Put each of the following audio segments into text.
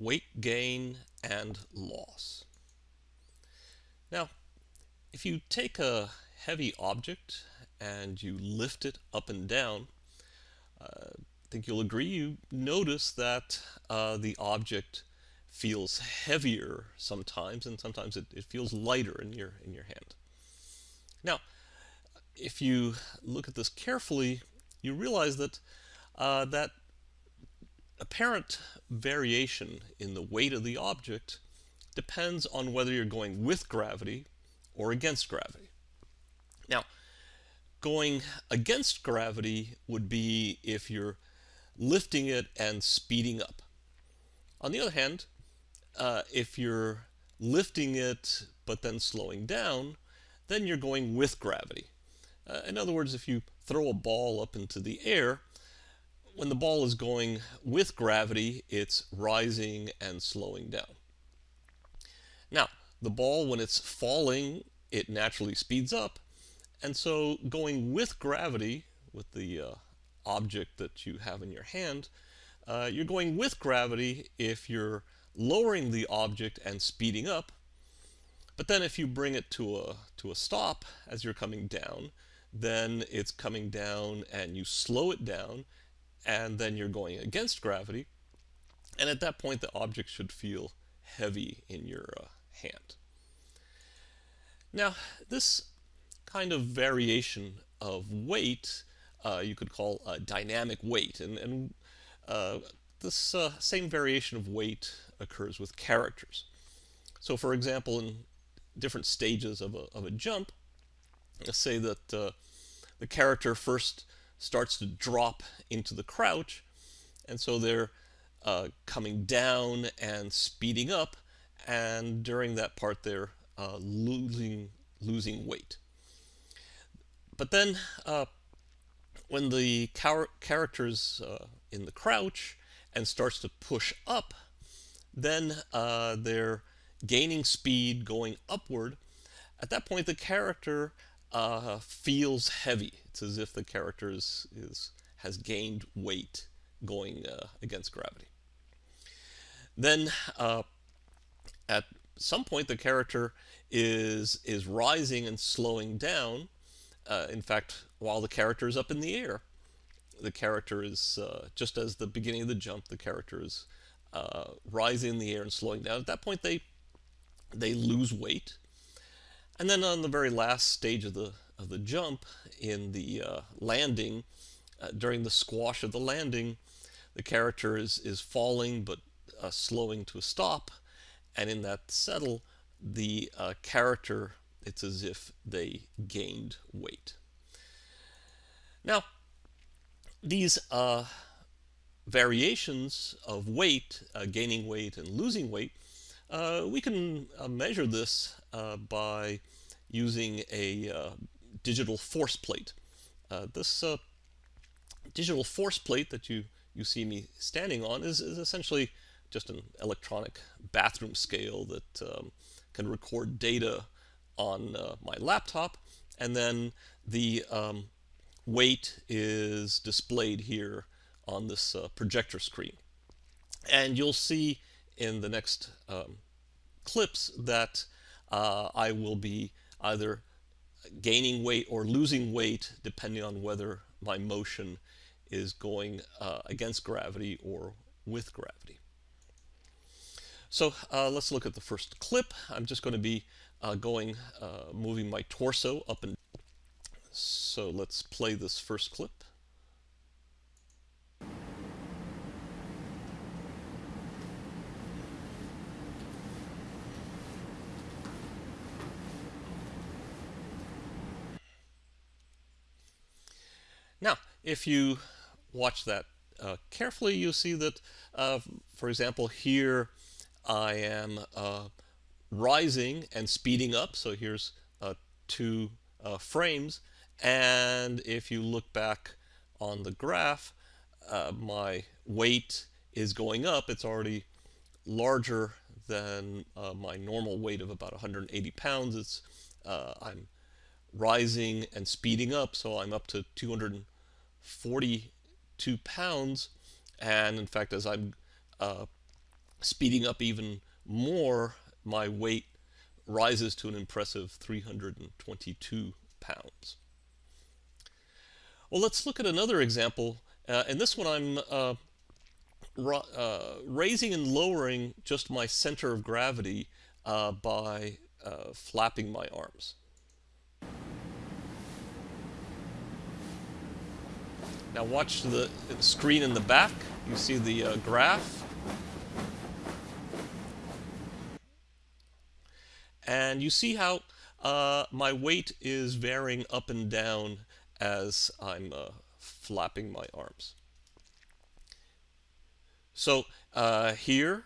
weight gain and loss. Now, if you take a heavy object and you lift it up and down, uh, I think you'll agree you notice that uh, the object feels heavier sometimes and sometimes it, it feels lighter in your in your hand. Now, if you look at this carefully, you realize that uh, that apparent variation in the weight of the object depends on whether you're going with gravity or against gravity. Now, going against gravity would be if you're lifting it and speeding up. On the other hand, uh, if you're lifting it but then slowing down, then you're going with gravity. Uh, in other words, if you throw a ball up into the air, when the ball is going with gravity, it's rising and slowing down. Now, the ball, when it's falling, it naturally speeds up. And so going with gravity, with the uh, object that you have in your hand, uh, you're going with gravity if you're lowering the object and speeding up. But then if you bring it to a, to a stop as you're coming down, then it's coming down and you slow it down and then you're going against gravity. And at that point, the object should feel heavy in your uh, hand. Now, this kind of variation of weight uh, you could call a dynamic weight. And, and uh, this uh, same variation of weight occurs with characters. So for example, in different stages of a, of a jump, let's say that uh, the character first starts to drop into the crouch, and so they're uh, coming down and speeding up, and during that part they're uh, losing losing weight. But then uh, when the char character's uh, in the crouch and starts to push up, then uh, they're gaining speed going upward. At that point, the character uh, feels heavy. It's as if the character is, is has gained weight going uh, against gravity. Then uh, at some point the character is is rising and slowing down. Uh, in fact, while the character is up in the air, the character is uh, just as the beginning of the jump, the character is uh, rising in the air and slowing down. At that point, they they lose weight and then on the very last stage of the, of the jump, in the uh, landing, uh, during the squash of the landing, the character is, is falling but uh, slowing to a stop. And in that settle, the uh, character, it's as if they gained weight. Now, these uh, variations of weight, uh, gaining weight and losing weight, we can measure this by using a uh, digital force plate. Uh, this uh, digital force plate that you, you see me standing on is, is essentially just an electronic bathroom scale that um, can record data on my laptop and then the um, weight is displayed here on this uh, projector screen. And you'll see in the next um, clips that uh, I will be either gaining weight or losing weight depending on whether my motion is going uh, against gravity or with gravity. So uh, let's look at the first clip. I'm just going to be uh, going, uh, moving my torso up and so let's play this first clip. Now, if you watch that uh, carefully, you'll see that, uh, for example, here I am uh, rising and speeding up. So here's uh, two uh, frames. And if you look back on the graph, uh, my weight is going up. It's already larger than my normal weight of about 180 pounds. It's I'm rising and speeding up, so I'm up to 242 pounds. And in fact, as I'm uh, speeding up even more, my weight rises to an impressive 322 pounds. Well, let's look at another example. Uh, and this one I'm uh, uh, raising and lowering just my center of gravity uh, by uh, flapping my arms. Now watch the screen in the back. You see the uh, graph. And you see how uh, my weight is varying up and down as I'm uh, flapping my arms. So uh, here,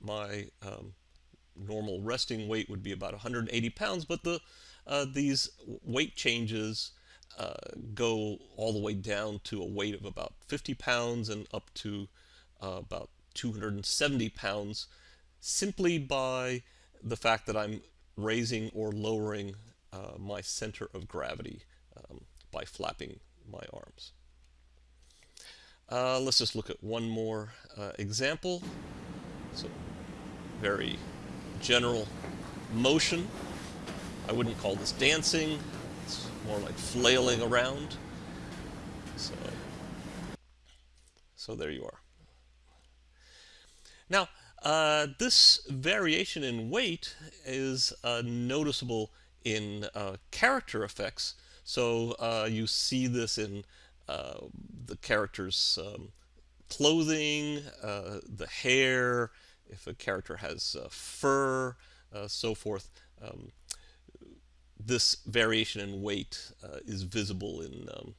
my um, normal resting weight would be about 180 pounds, but the uh, these weight changes uh, go all the way down to a weight of about 50 pounds and up to uh, about 270 pounds simply by the fact that I'm raising or lowering uh, my center of gravity um, by flapping my arms. Uh, let's just look at one more uh, example. So very general motion. I wouldn't call this dancing. More like flailing around. So, so there you are. Now, uh, this variation in weight is uh, noticeable in uh, character effects. So uh, you see this in uh, the character's um, clothing, uh, the hair, if a character has fur, so forth. Um, this variation in weight uh, is visible in, um,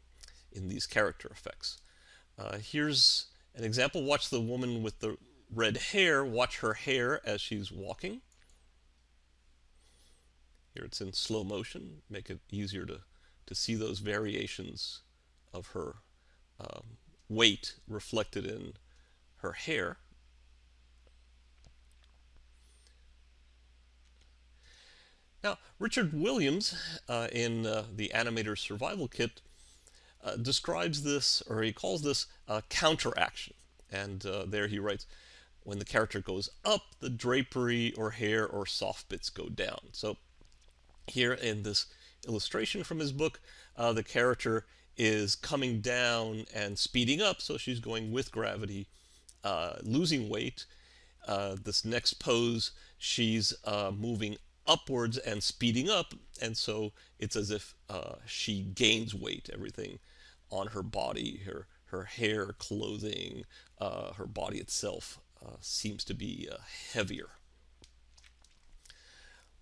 in these character effects. Uh, here's an example. Watch the woman with the red hair. Watch her hair as she's walking. Here it's in slow motion. Make it easier to, to see those variations of her um, weight reflected in her hair. Now, Richard Williams, uh, in uh, the Animator's Survival Kit, uh, describes this, or he calls this counteraction. And uh, there he writes, when the character goes up, the drapery or hair or soft bits go down. So here in this illustration from his book, uh, the character is coming down and speeding up, so she's going with gravity, uh, losing weight. this next pose, she's moving upwards and speeding up, and so it's as if uh, she gains weight. Everything on her body, her her hair, clothing, uh, her body itself uh, seems to be uh, heavier.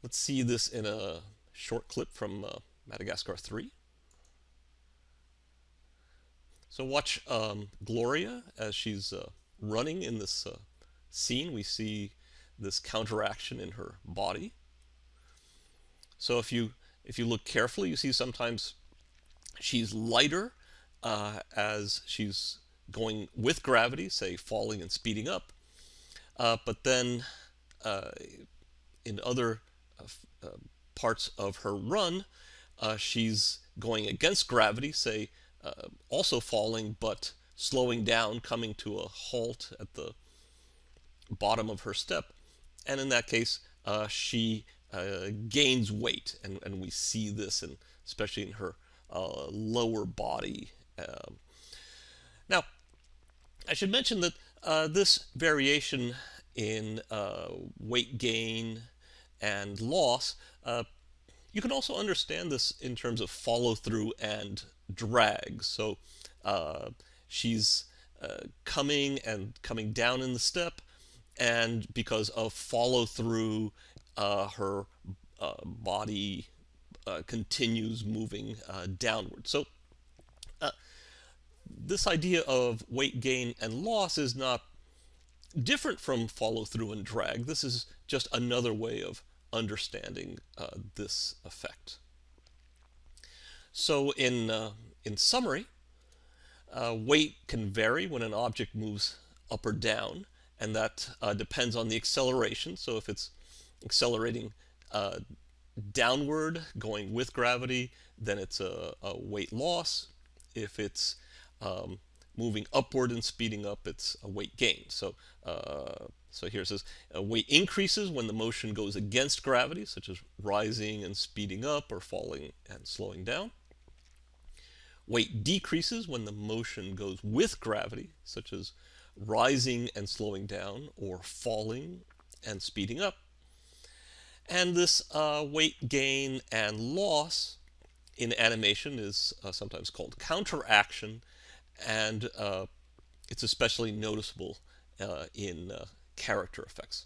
Let's see this in a short clip from uh, Madagascar 3. So watch um, Gloria as she's uh, running in this scene. We see this counteraction in her body. So if you if you look carefully, you see sometimes she's lighter uh, as she's going with gravity, say falling and speeding up. Uh, but then uh, in other uh, uh, parts of her run, uh, she's going against gravity, say also falling but slowing down, coming to a halt at the bottom of her step. And in that case, she uh, gains weight, and, and we see this, in, especially in her uh, lower body. Um, now, I should mention that uh, this variation in uh, weight gain and loss, uh, you can also understand this in terms of follow through and drag. So she's coming and coming down in the step, and because of follow through uh, her uh, body uh, continues moving uh, downward. So uh, this idea of weight gain and loss is not different from follow through and drag. This is just another way of understanding this effect. So in, in summary, uh, weight can vary when an object moves up or down, and that uh, depends on the acceleration. So if it's accelerating uh, downward, going with gravity, then it's a, a weight loss. If it's um, moving upward and speeding up, it's a weight gain. So, uh, so here it says uh, weight increases when the motion goes against gravity, such as rising and speeding up or falling and slowing down. Weight decreases when the motion goes with gravity, such as rising and slowing down or falling and speeding up. And this uh, weight gain and loss in animation is uh, sometimes called counteraction, and uh, it's especially noticeable uh, in uh, character effects.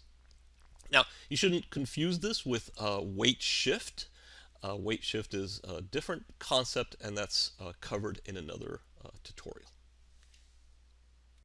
Now, you shouldn't confuse this with weight shift. weight shift is a different concept, and that's covered in another tutorial.